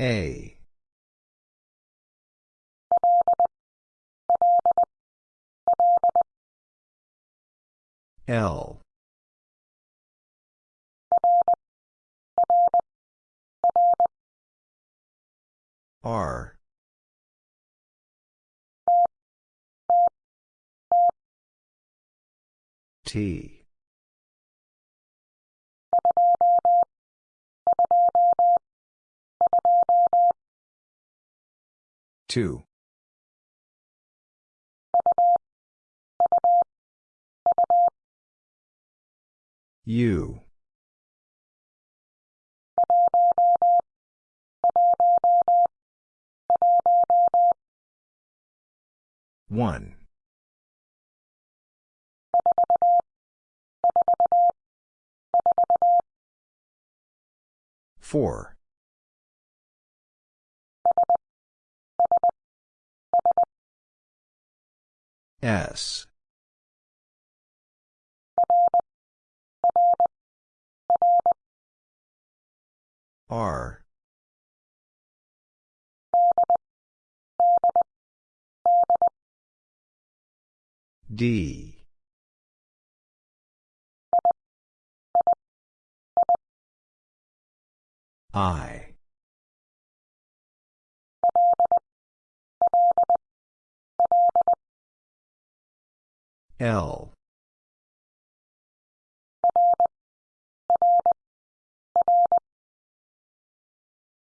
A. L. R. T. Two. U. One. Four. S. R. D. I. L.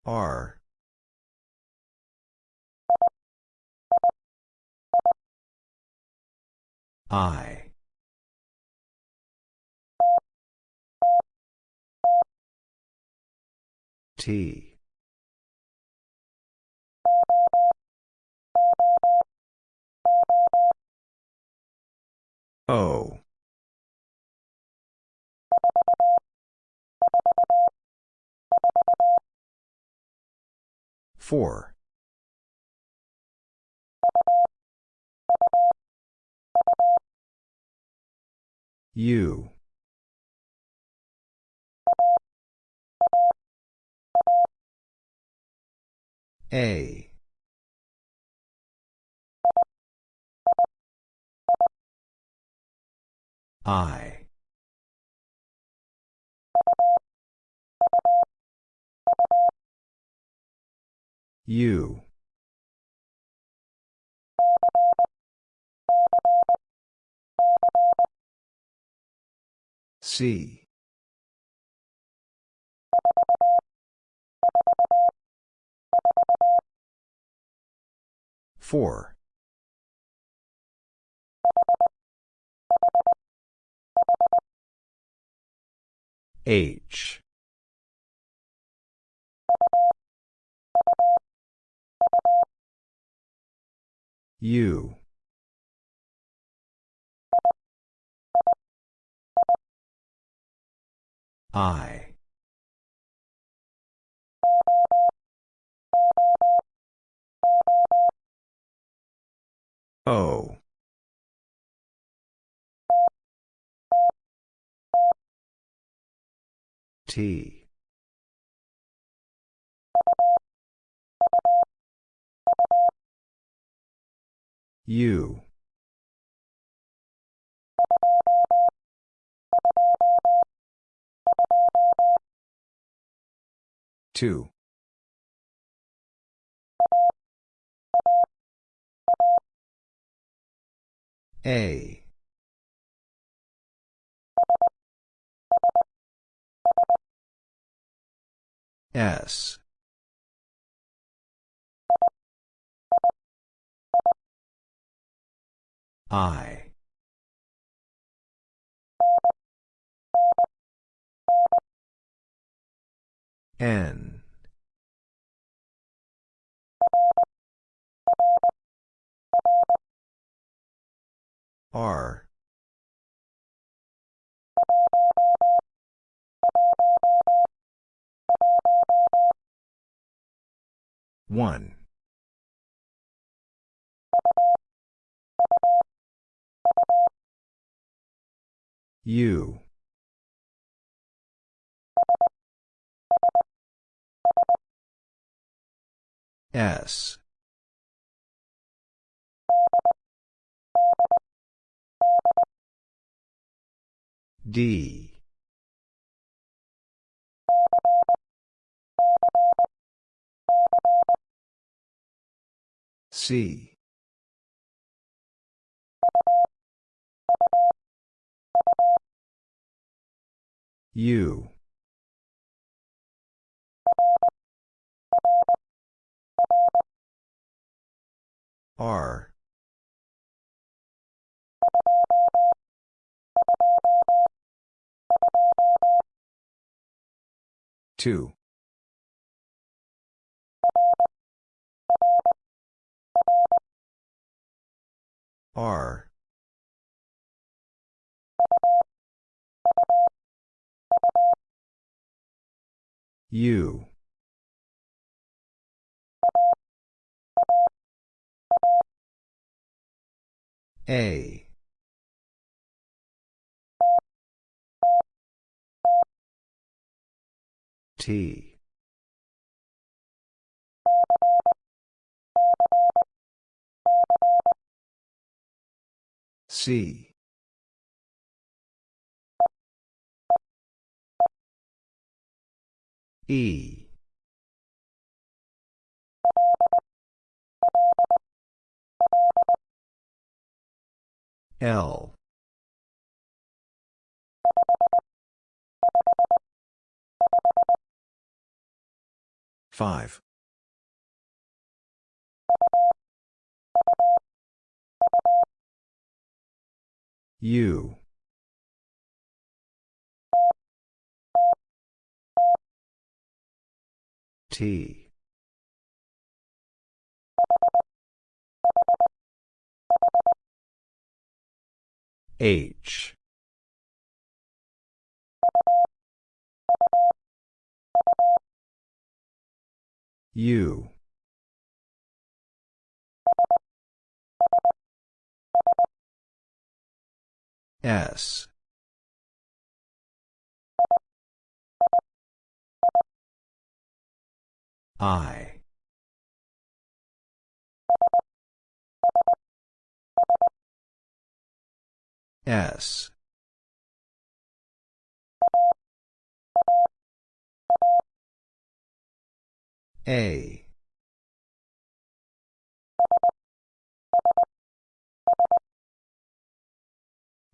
R. I. T. O. Four. U. A. I. U. C. Four. H. U. I. O. T. U. Two. A. S. I. N. R. One. U. S. D. C. U. R. Two. R. U. A. T. C. E. L. Five. U. T. H. U. S. I. S. A.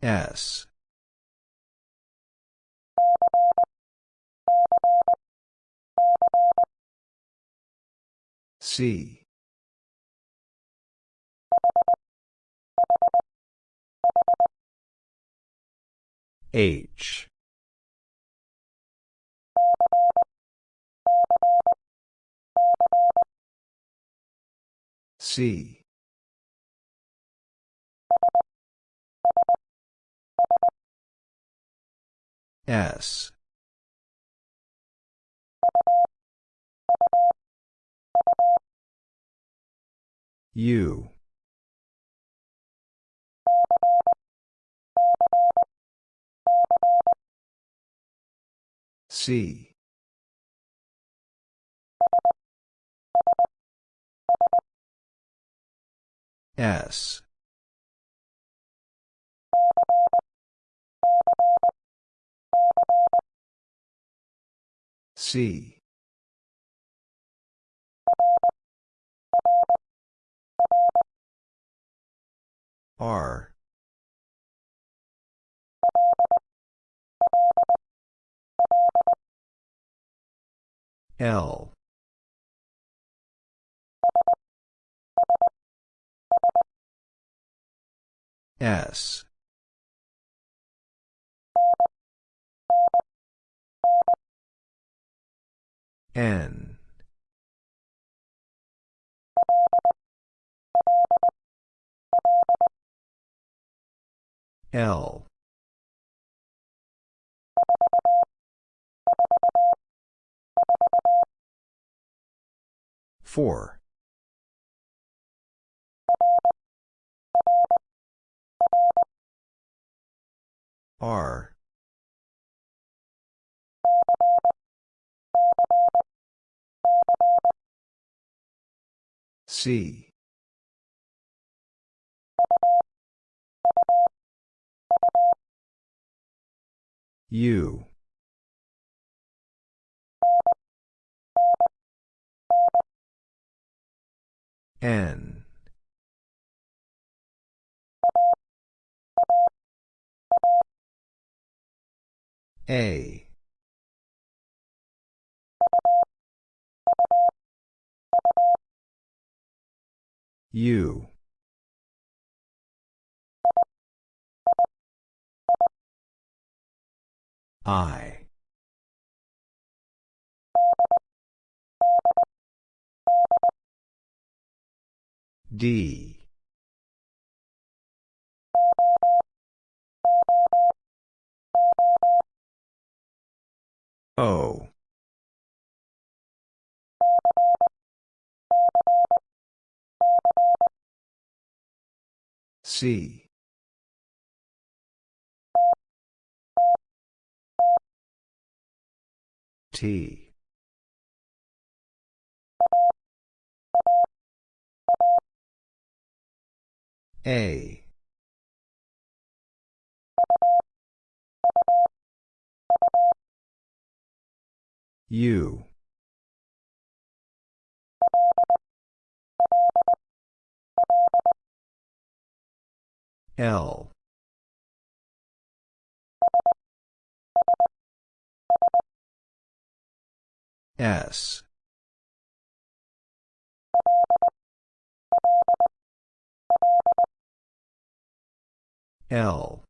S. C. H. C. S. U. C. S. C. R. L. S. N. L. Four. R. C. U. N. A. U. I. D. O. C. T. A. U. L. S. L.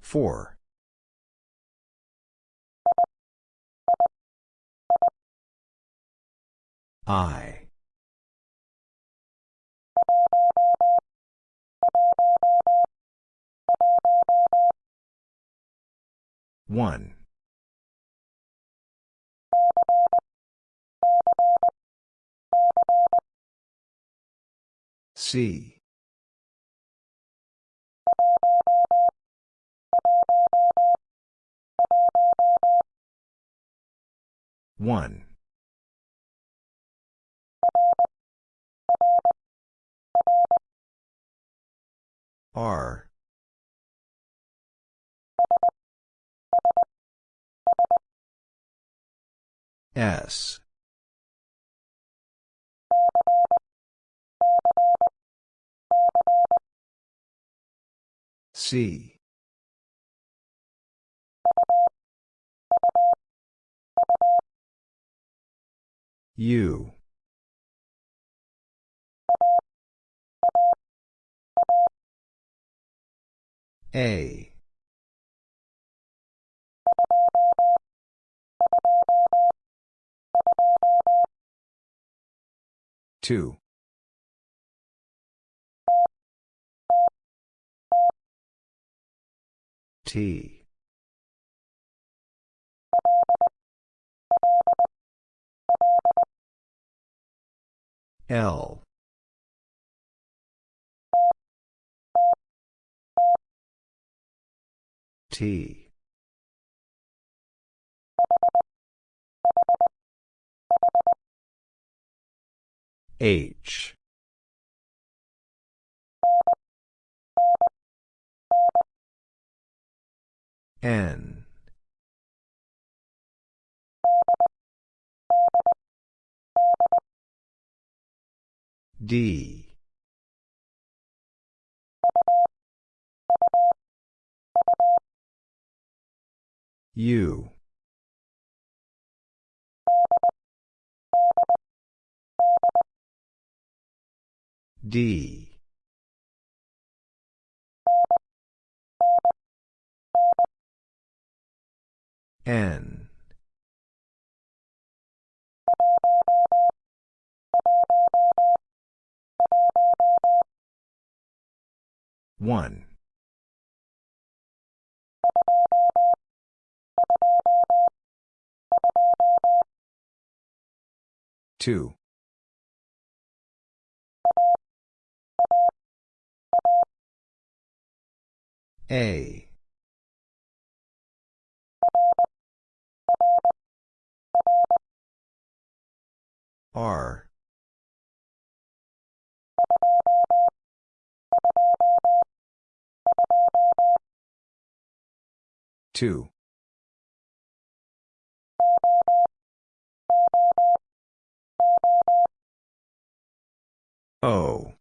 Four. I. One. C. One. R. S. C. U. A. Two. T. L. T. H. N. D. U. D. N. One. Two. A. R. Two. O.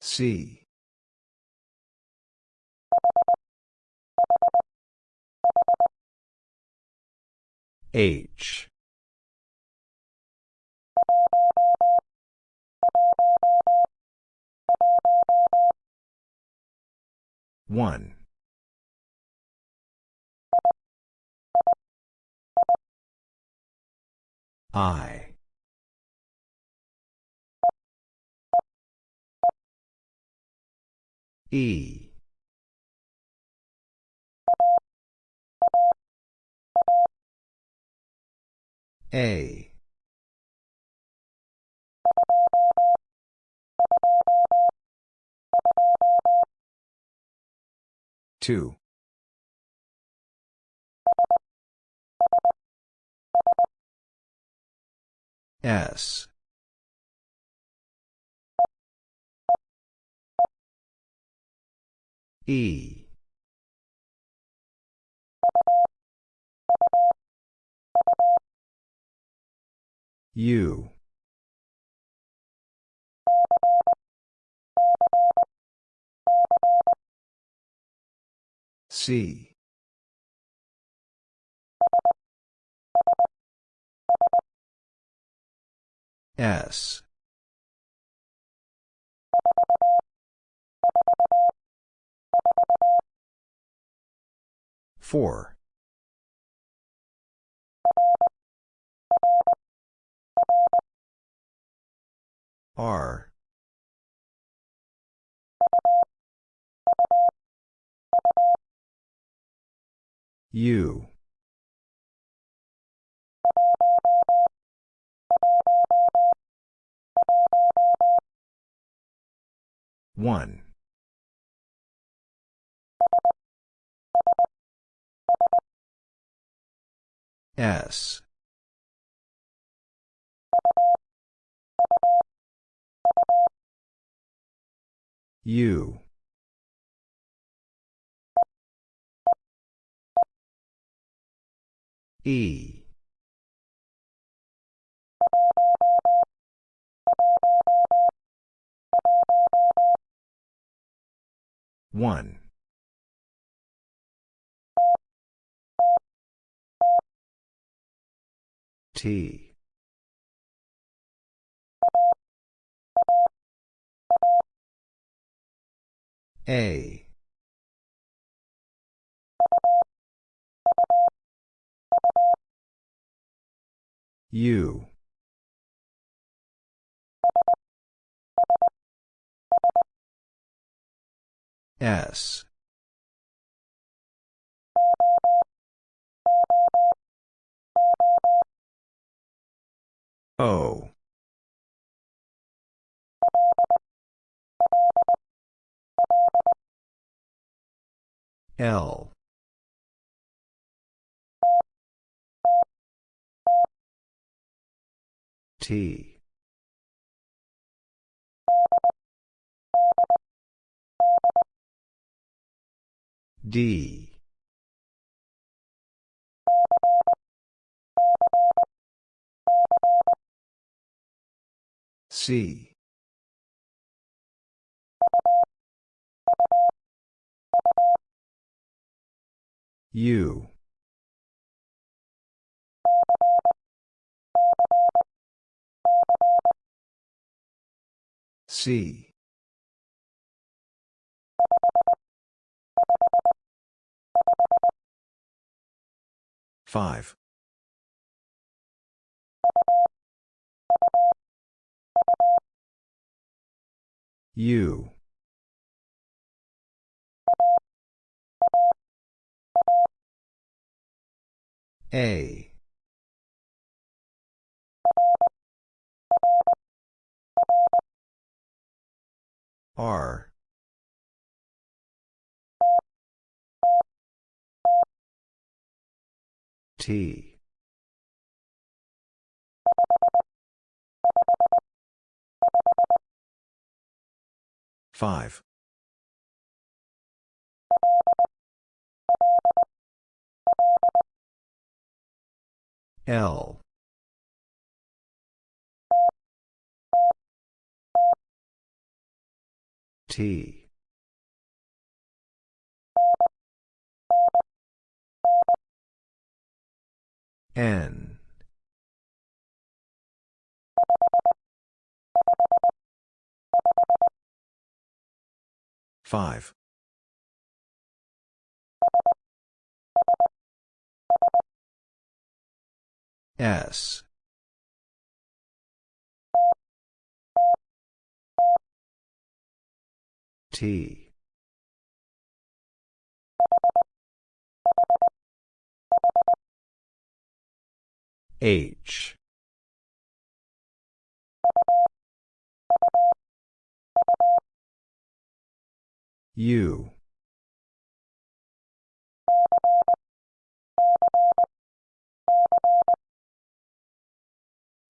C. H. One. I. E. A. Two. S. E. U. C. S. Four. R. U. One. S. U. E. One. T. A. U. S. O. L. T. D. C. U. C. Five. U. A. R. T. Five. L. T. N. Five. S. T. H. U.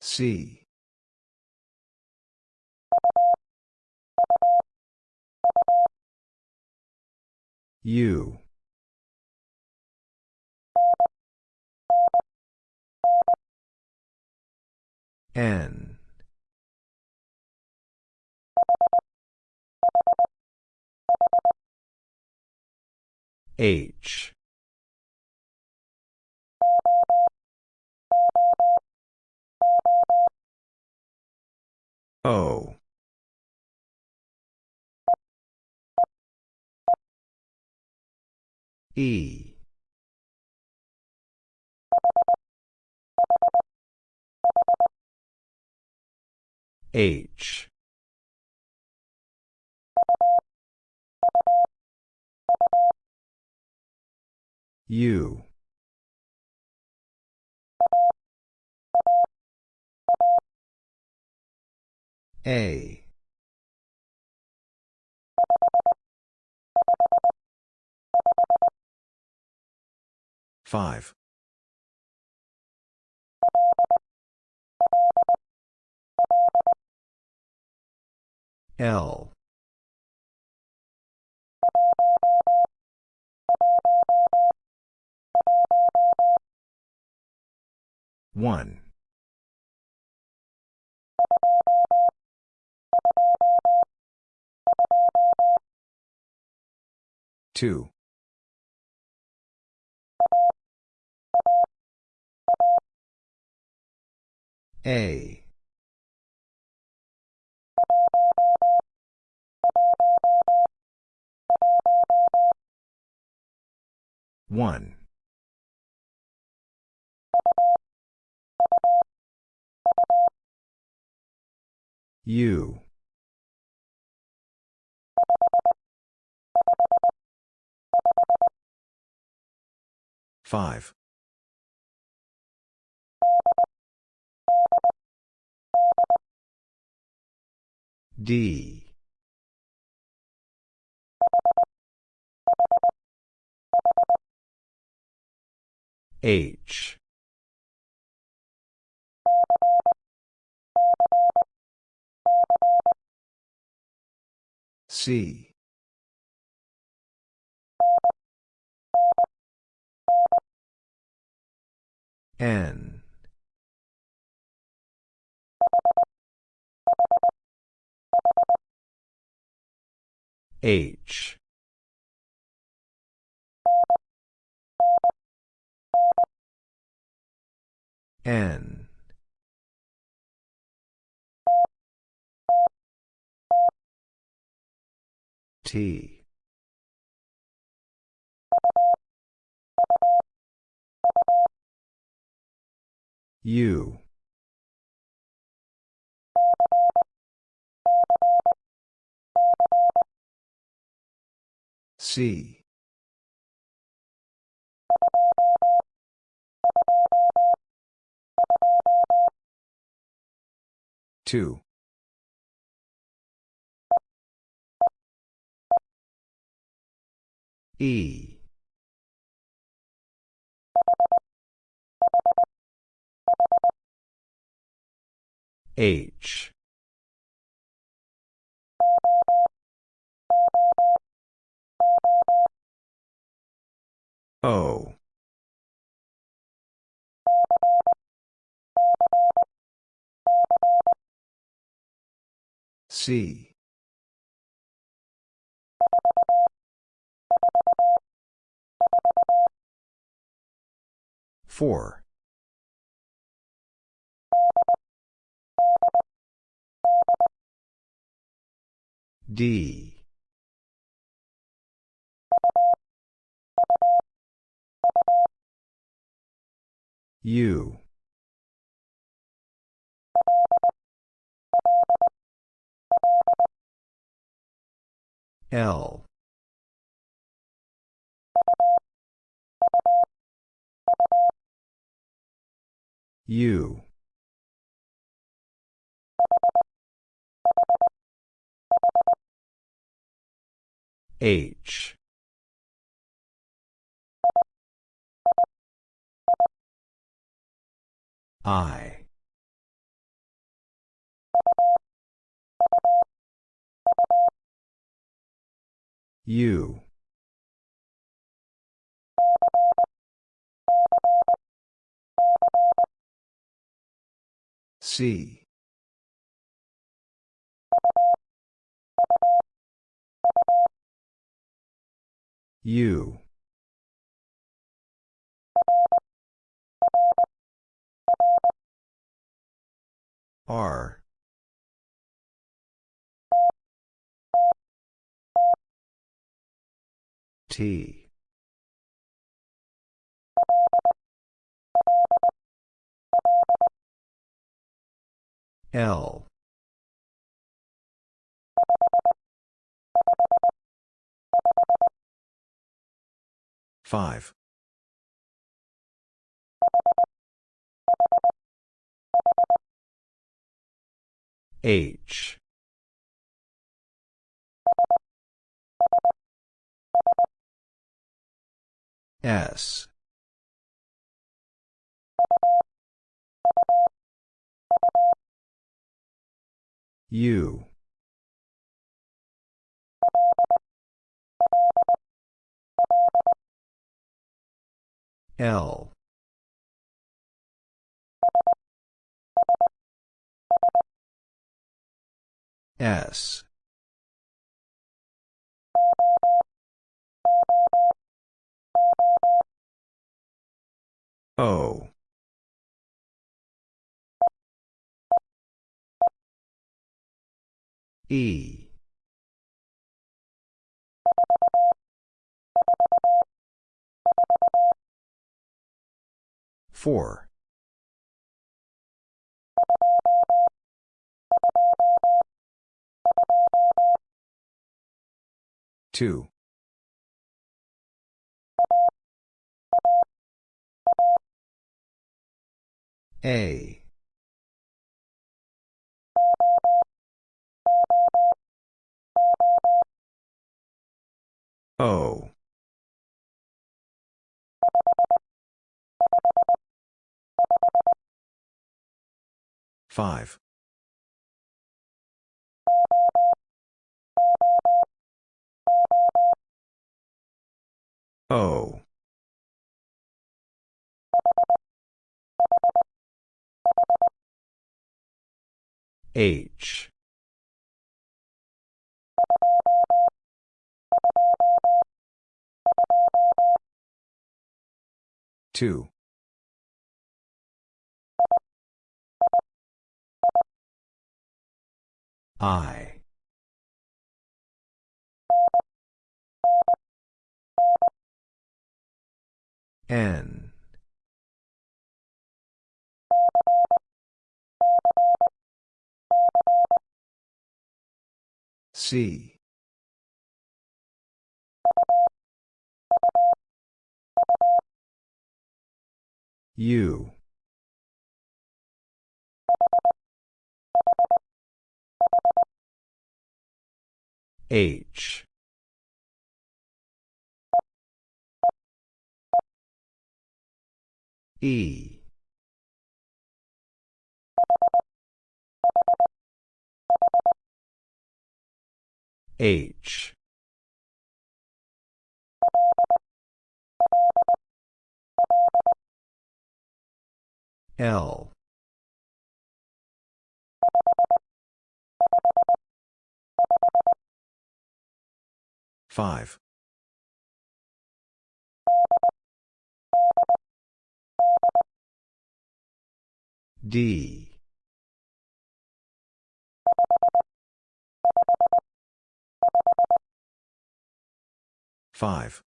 C. U. N. H. O. E. H. U. A. Five. L. One. Two. A. One. U. Five. D. H. C. N. H. N. T. U. C. Two. E. H. O C Four. D. U. L. U. H. I. U. C. U. R. T. L. Five. H. S. U. L. S. O. E. Four. Two. A. O. Five. O. H. Two. I. N. C. U. H. E. H. L. Five. D. Five.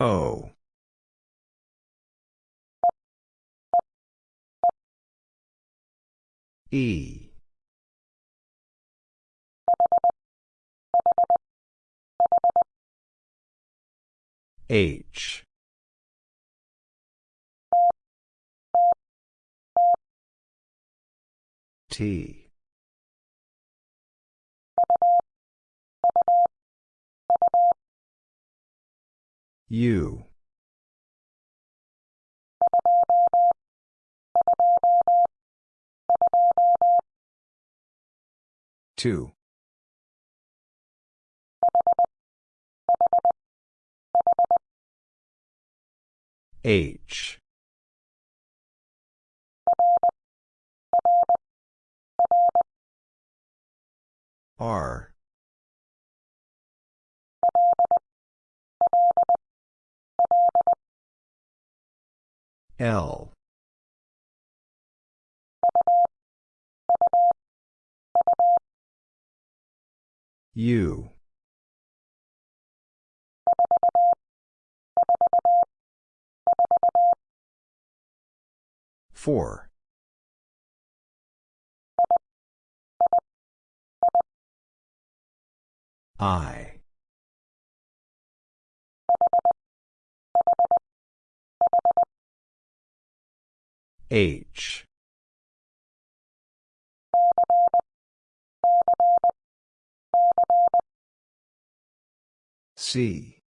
O. E. H. T. U. Two. H. R. L. U. Four. I. H. C.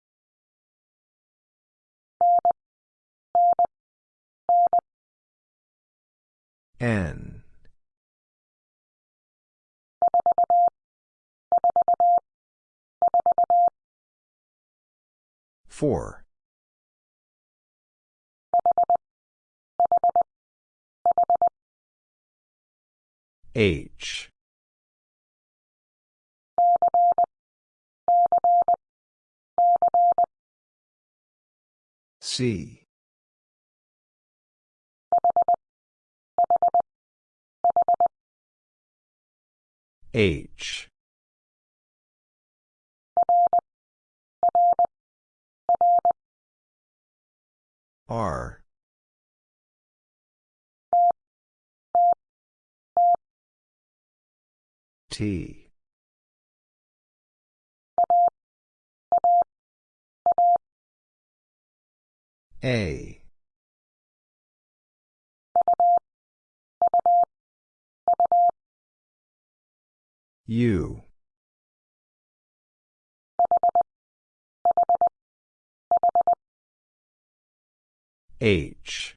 N. Four. H. C. H. R. T. A. U. H.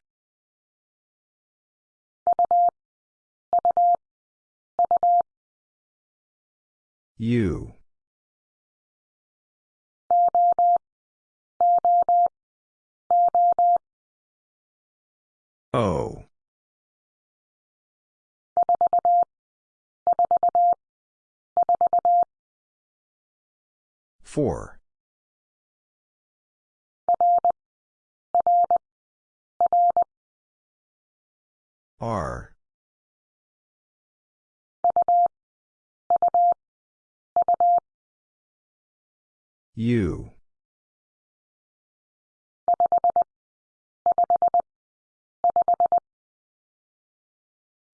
U. O. Four. R. U.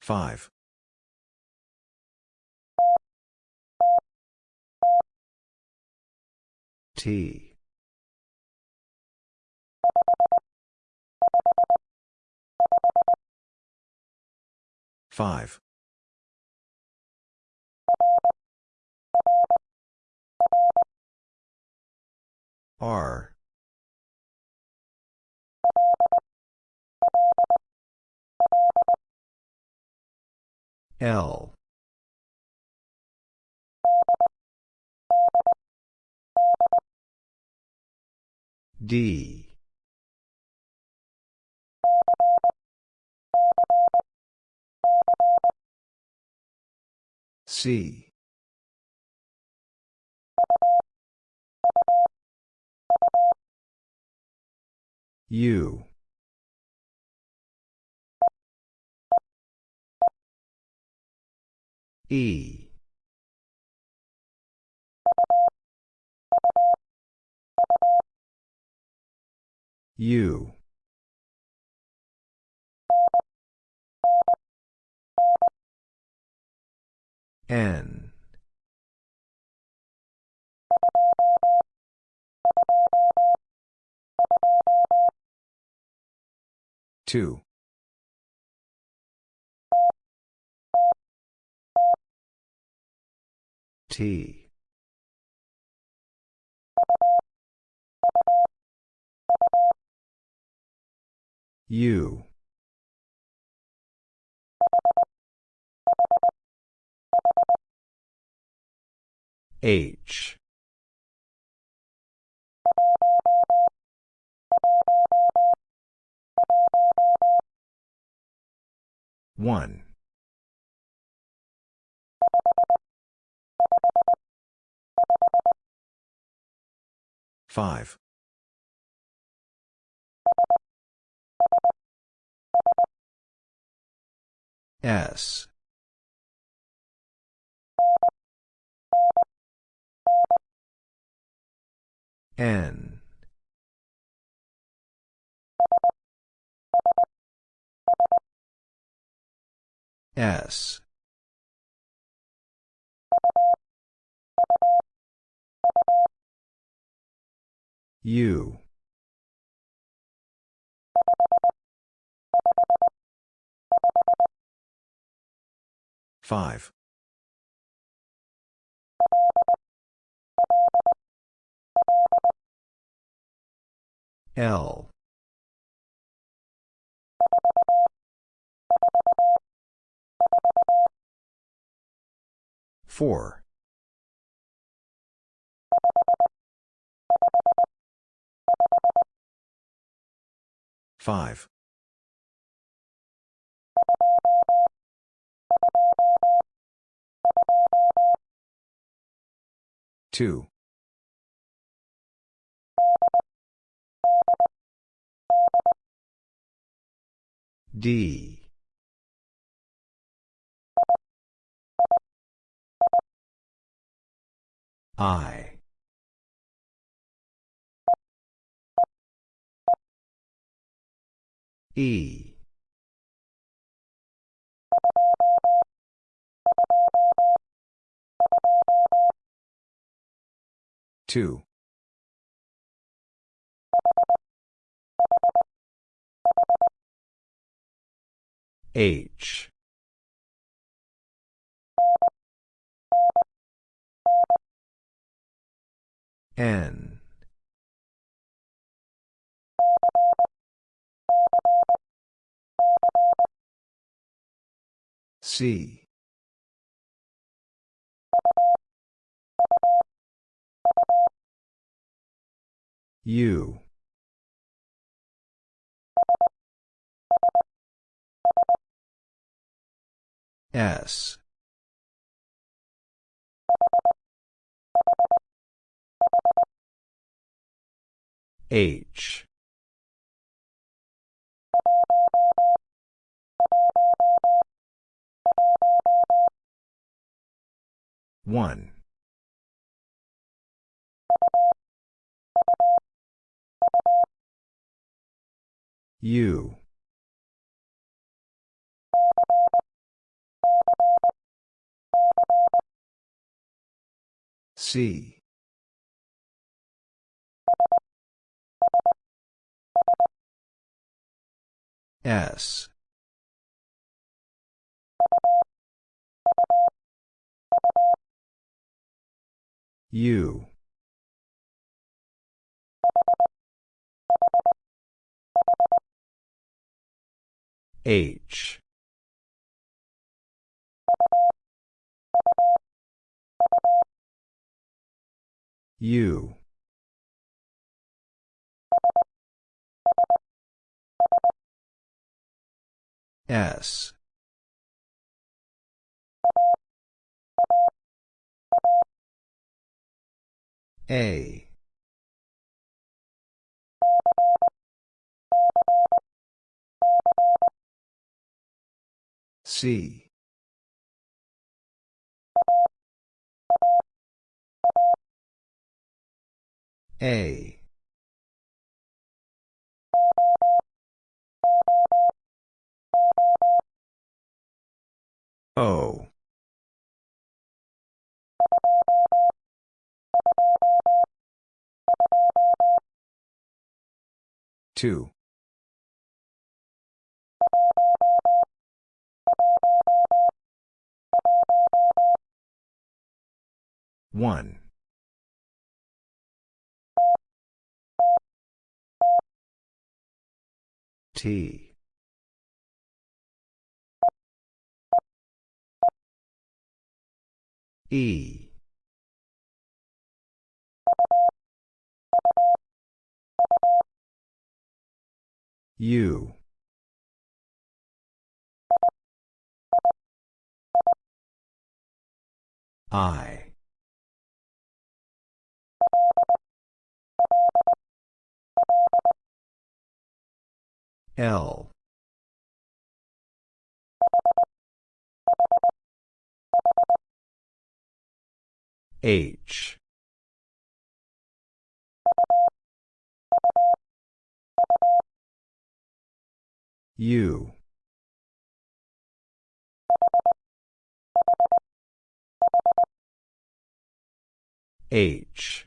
Five. T. Five. R. L D. C. U. E U. N. Two. T U H. One. Five S. N. S. U five. L. Four. Five two. D. I. E two. H. N. C U. S. H. One U C. S. U H. U. S. A C. A. O. Two one. T. E. U I. L. H. U H.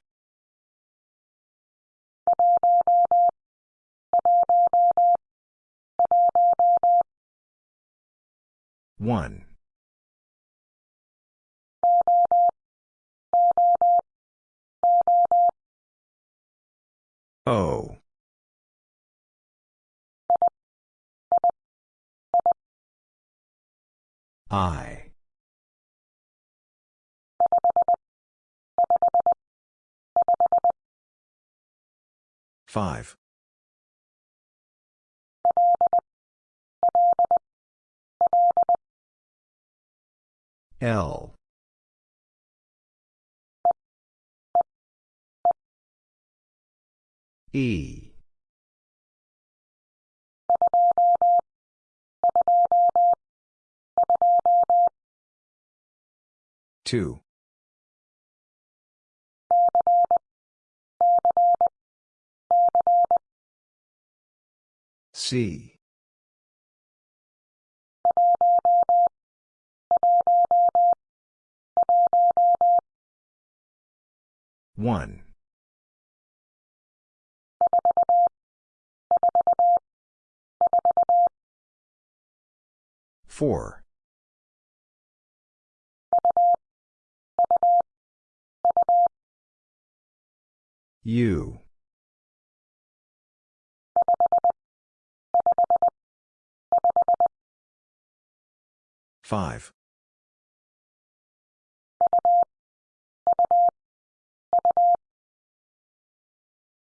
One. O. I five. L. E. Two C. One. Four. U five.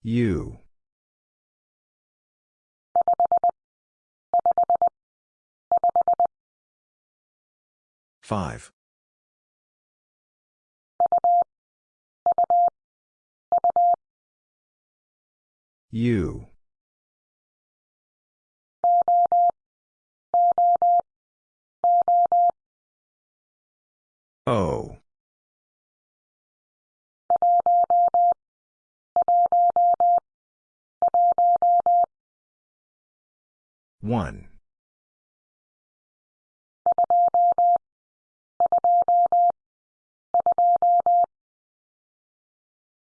U. Five. U O. One.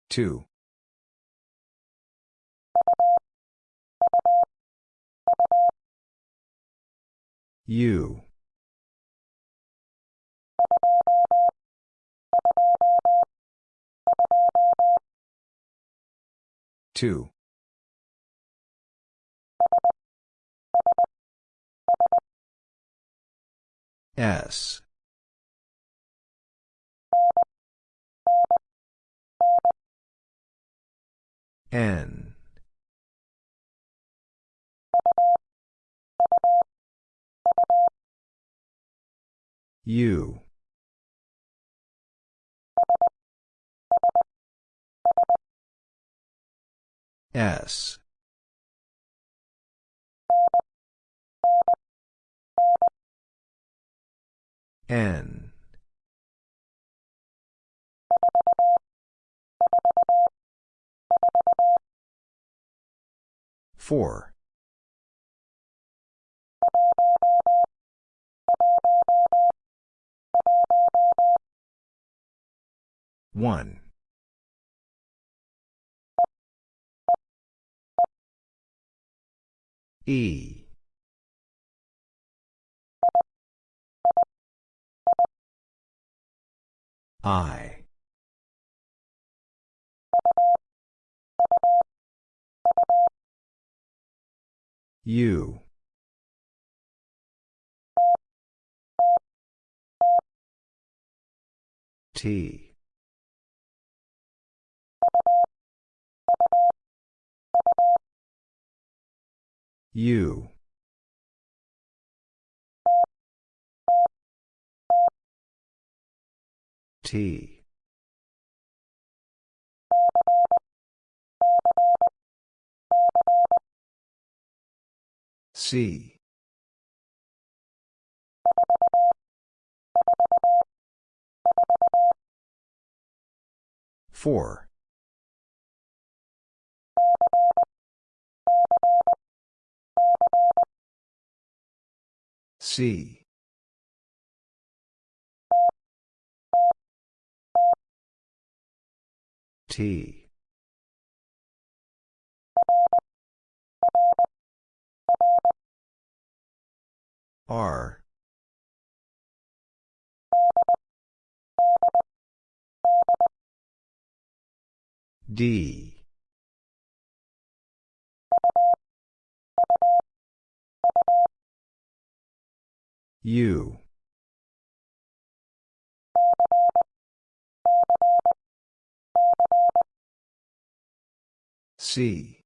Two U. Two. S. N. U. S. N. Four. One. E. I. U. T. U. T. C. Four. C. T. R. D. U. C.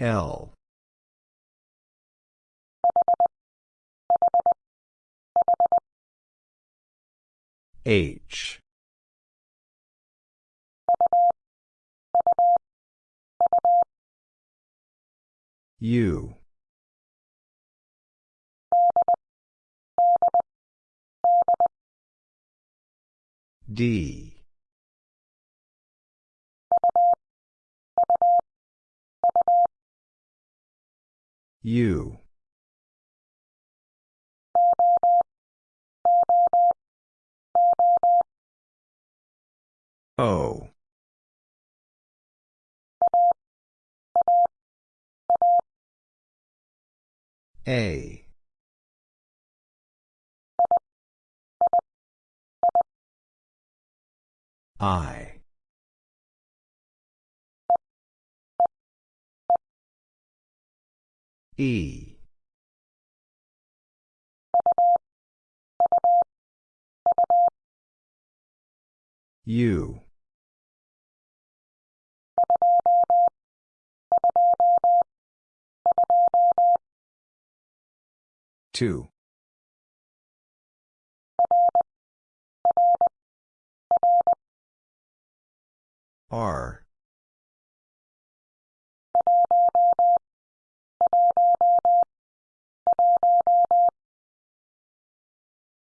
L. H. U. D. U. O. A. I. E. U. Two. R.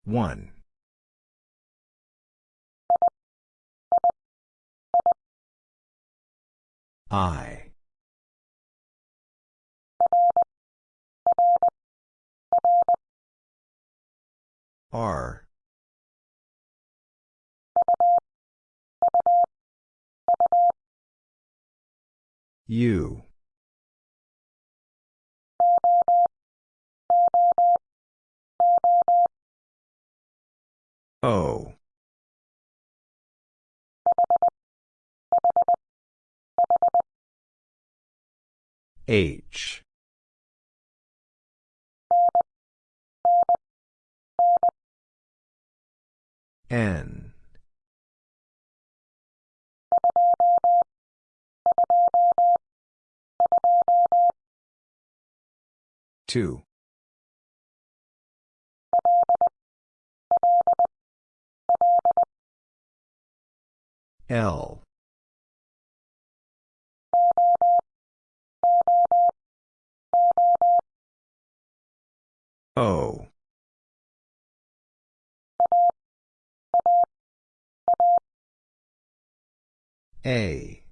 One. I. R. U. O. H. N. Two. L. O. A.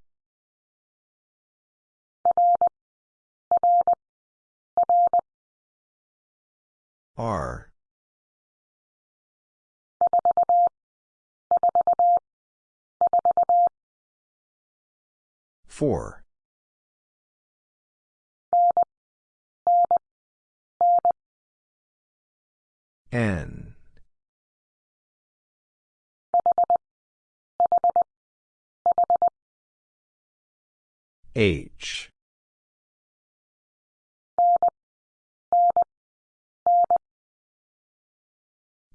R. Four. N. H.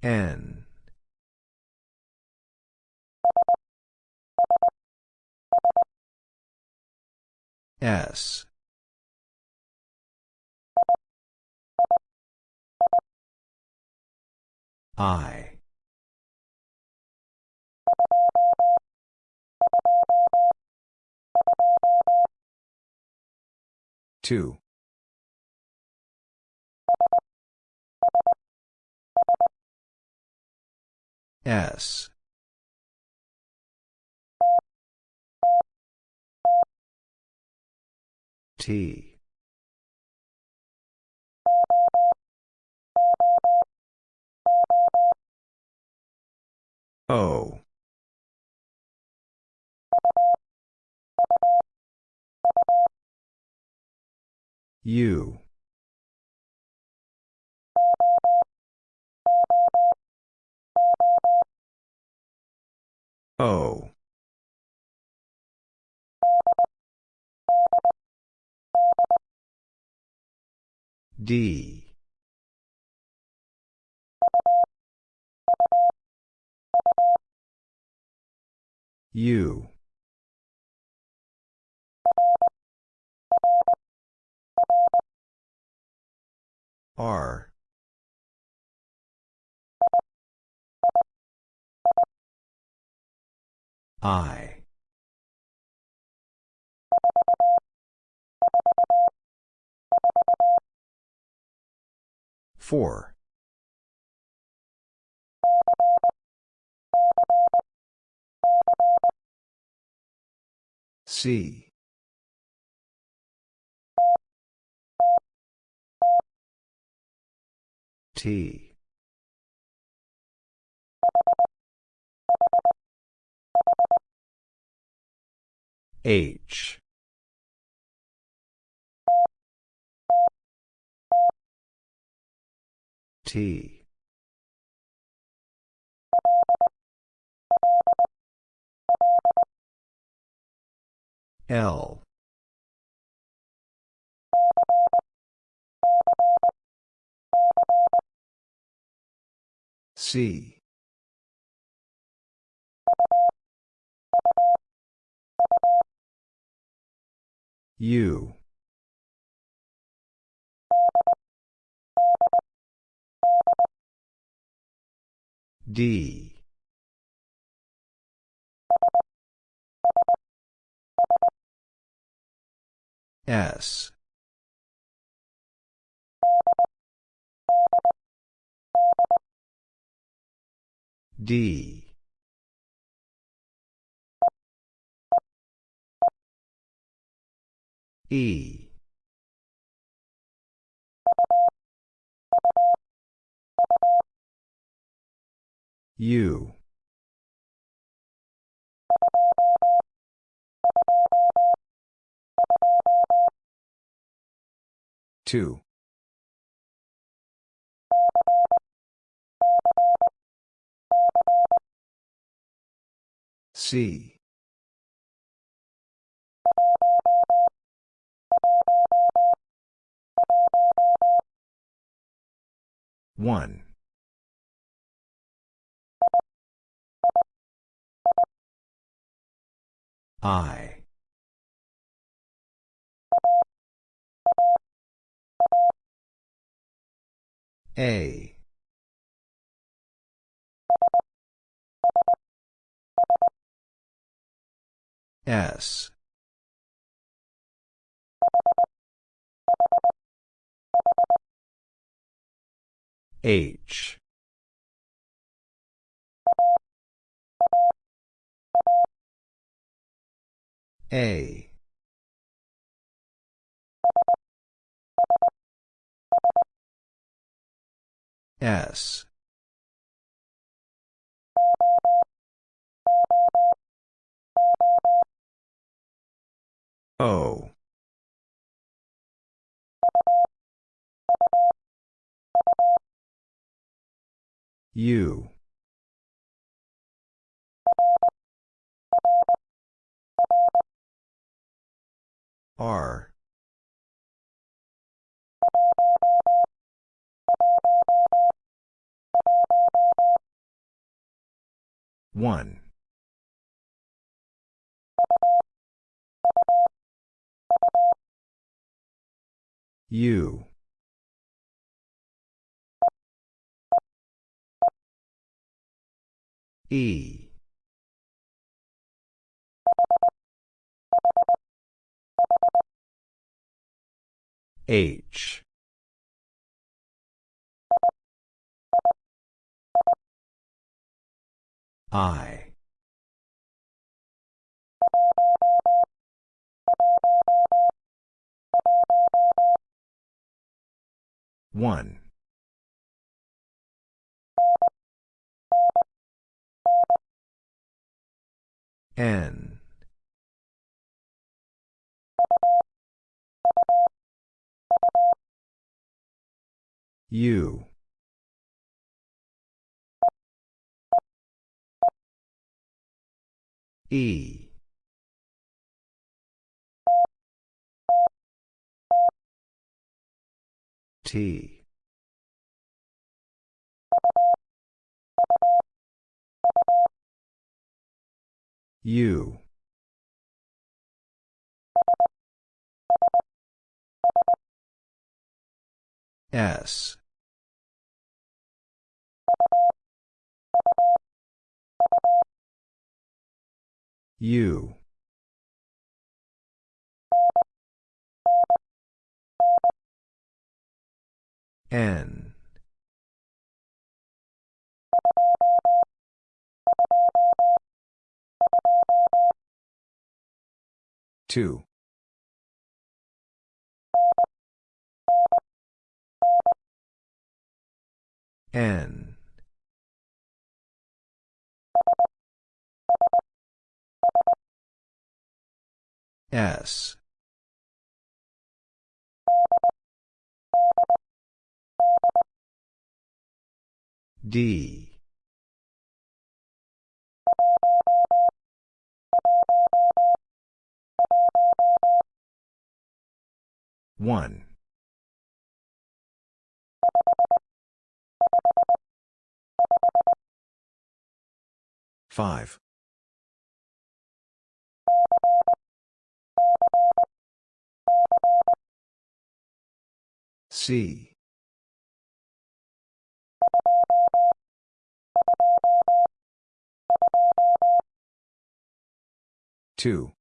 N. S. I. Two. S. T. O. U. O. D. U. R. I. Four. C. T. H. T. L. C. U. D. S. D. E. U. Two. C. One. I. A. S. H. A. S. O. U. R. One. U. E. H. I. One. N. U. E. T. U. S. U. N. Two. N. S. D. One. Five. C. Two.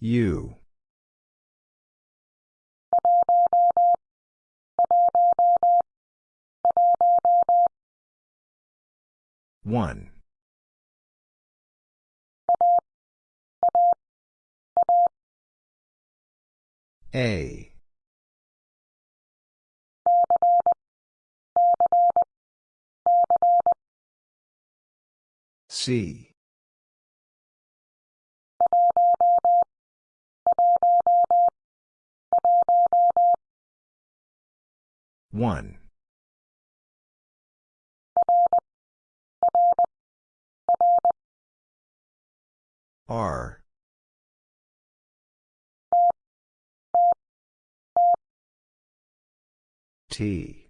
U. One. A. C. One. R. T.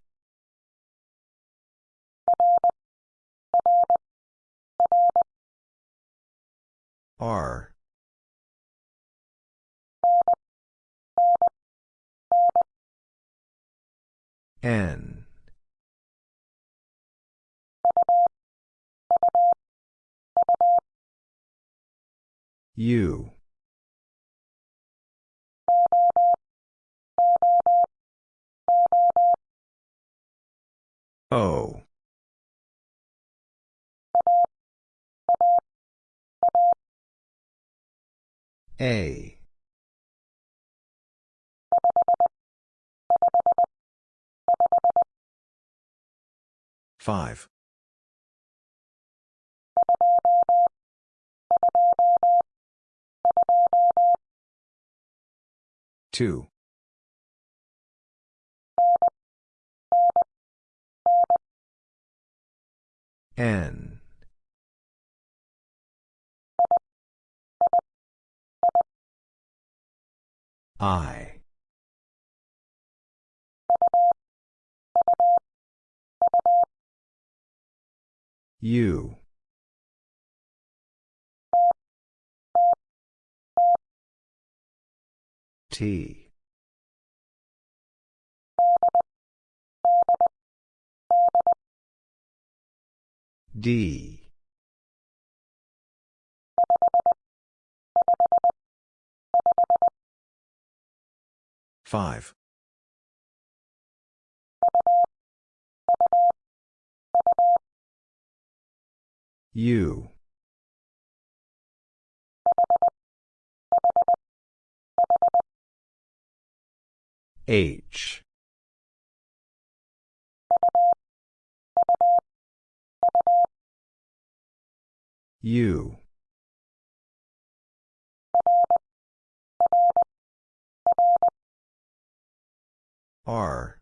R. N. U O. A. Five. Two. N. I. U. T. D. Five. U. H. U. R.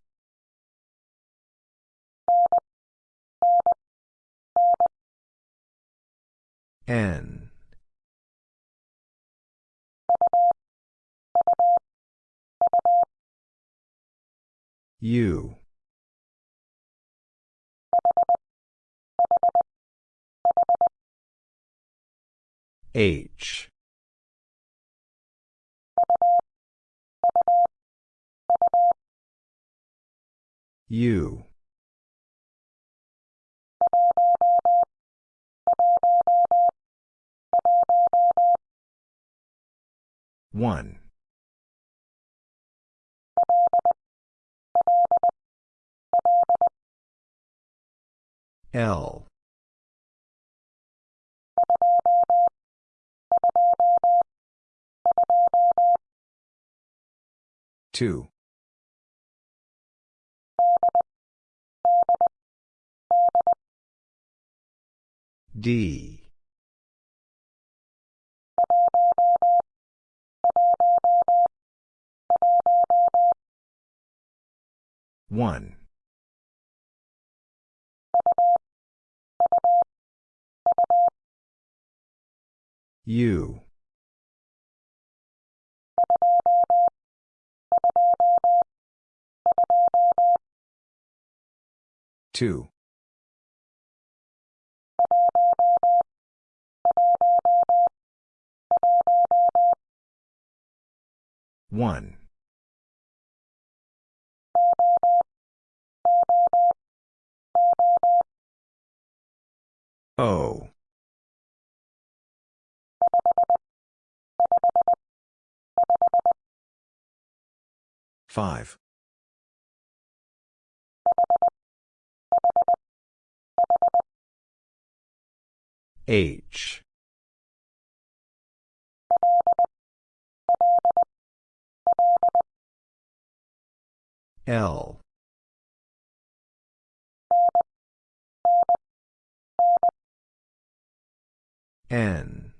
N. U. H. U. One. L. Two. D. One. U. Two. One. O. Five. H. L. N.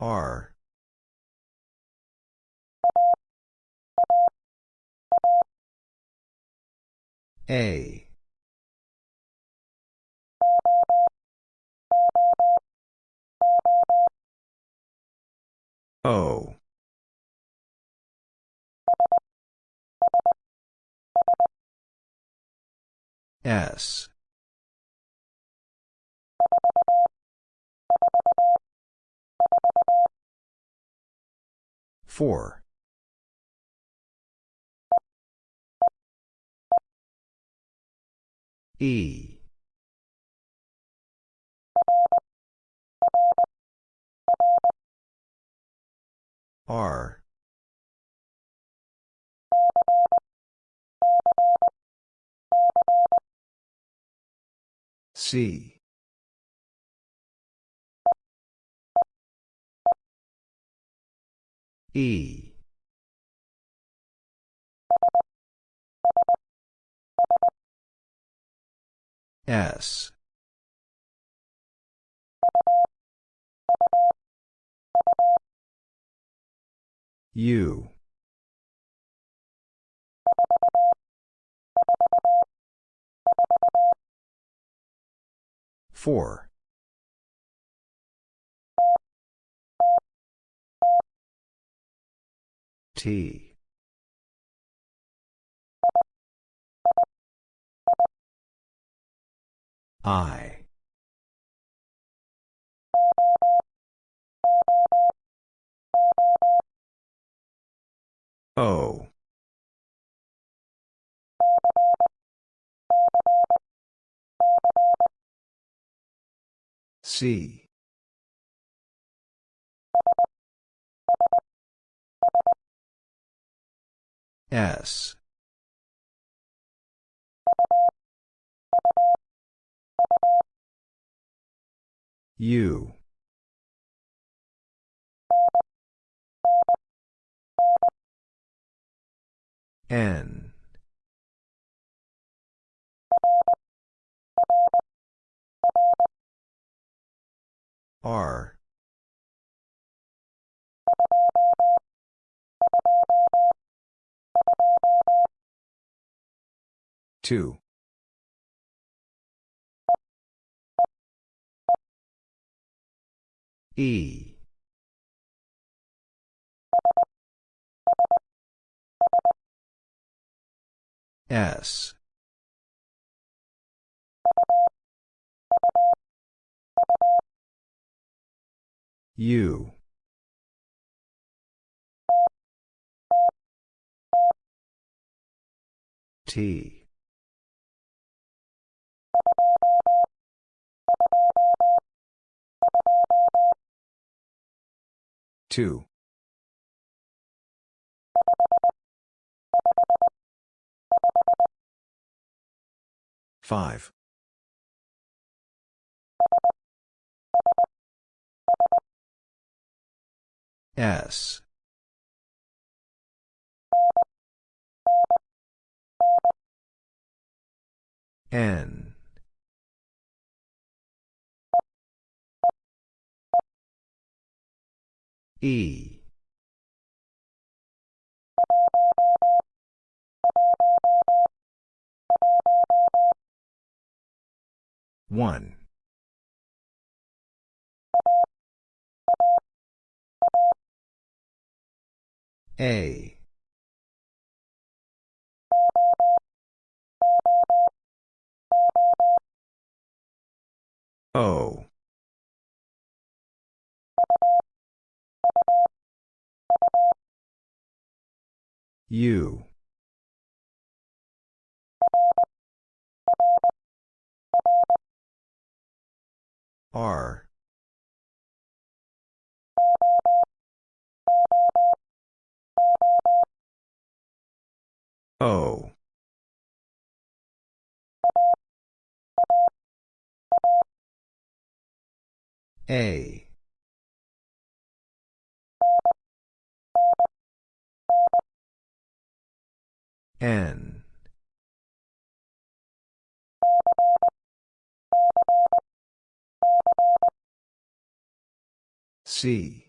R. A. O. S. Four. E. R. C. E. S. U. Four. T. I. O. C. S. U. N. R. Two. E. S. U. T. Two. Five. S. N. E. One. A. O. U. R. O. A. N. C.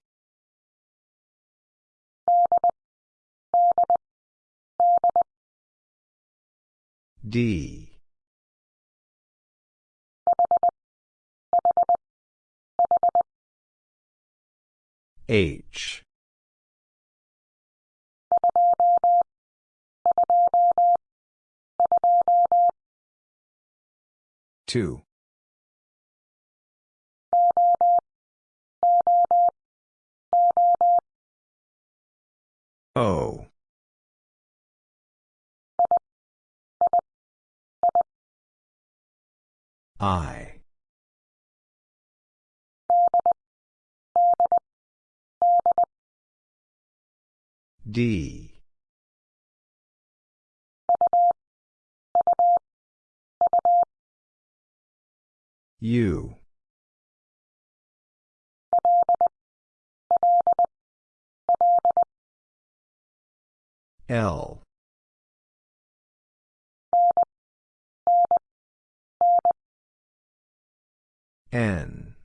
D. H. Two. O. I. D. U. L. N.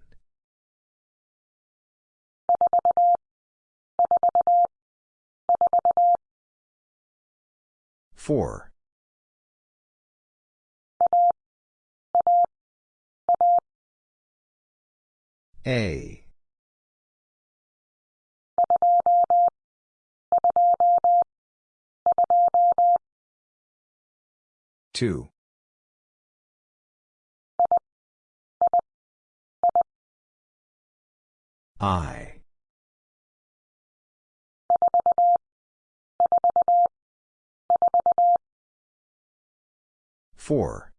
Four. A. Two. I. Four.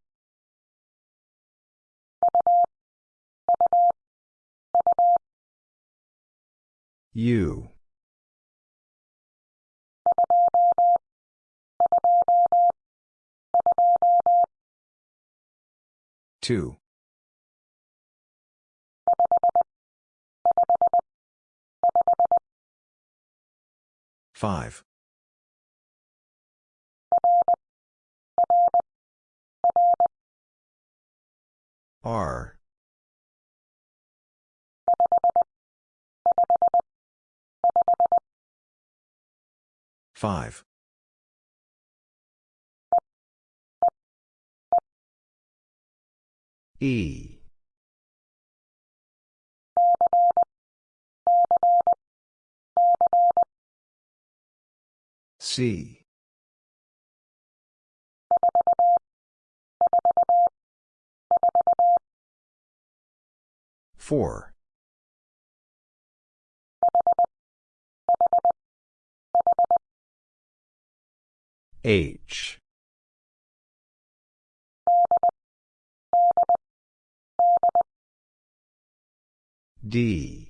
U. Two. Five. R. Five. E. C. Four. H. D.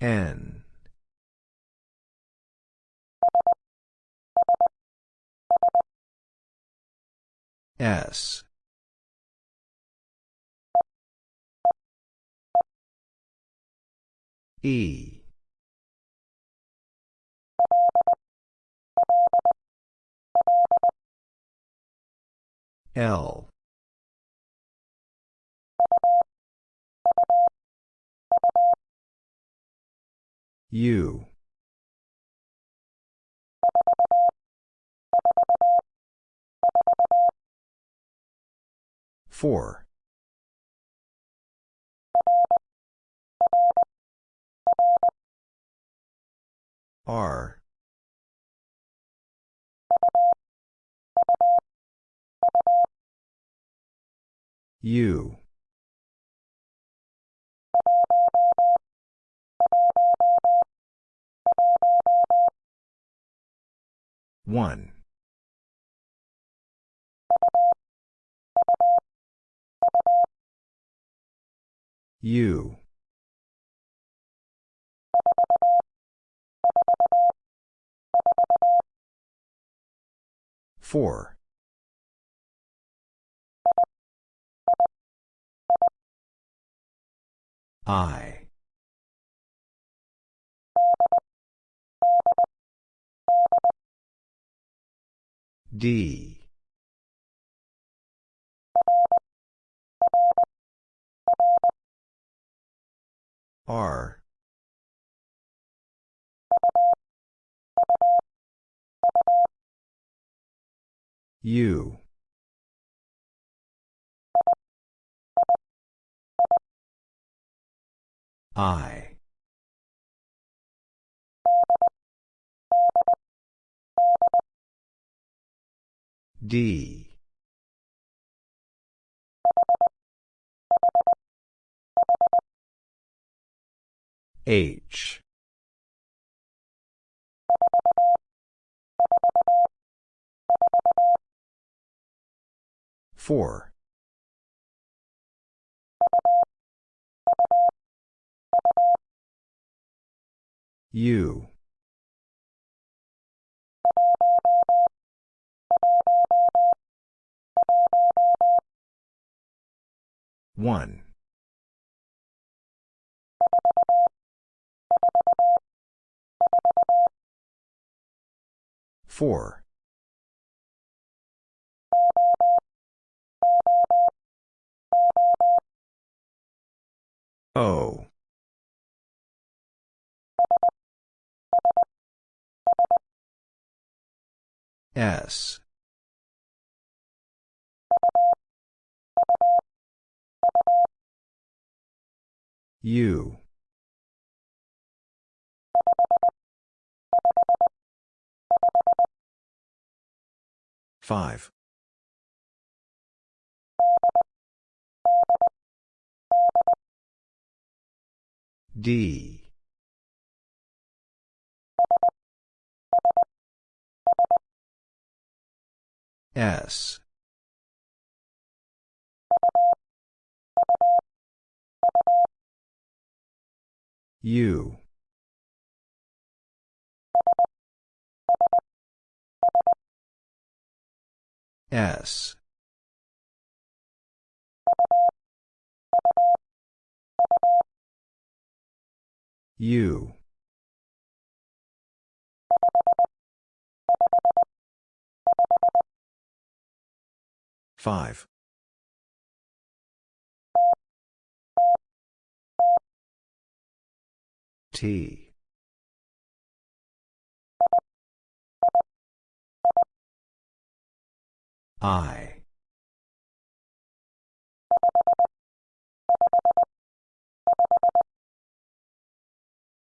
N. S. E. L. U. Four. R. U. One. U. Four. I. D. R. U. I. D. H. Four. U. One. Four. O. S. U. Five. D. S. U. S. U. Five. T. I.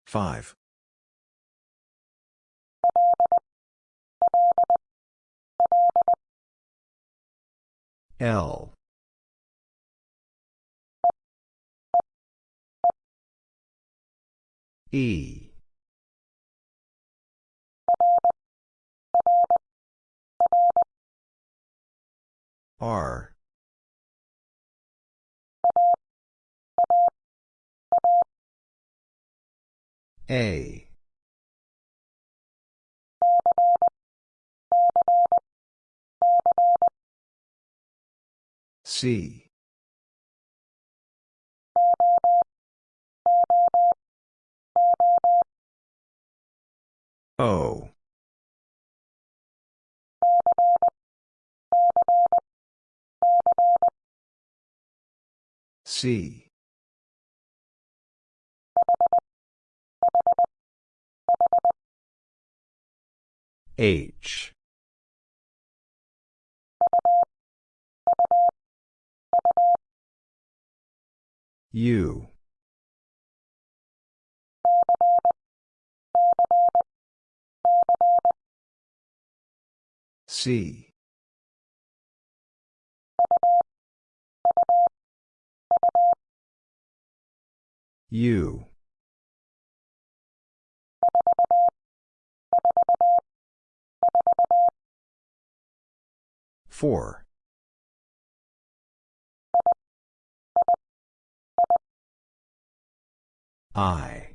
Five. L. E. R. A. C. O. C. H. U. C. U. Four. I.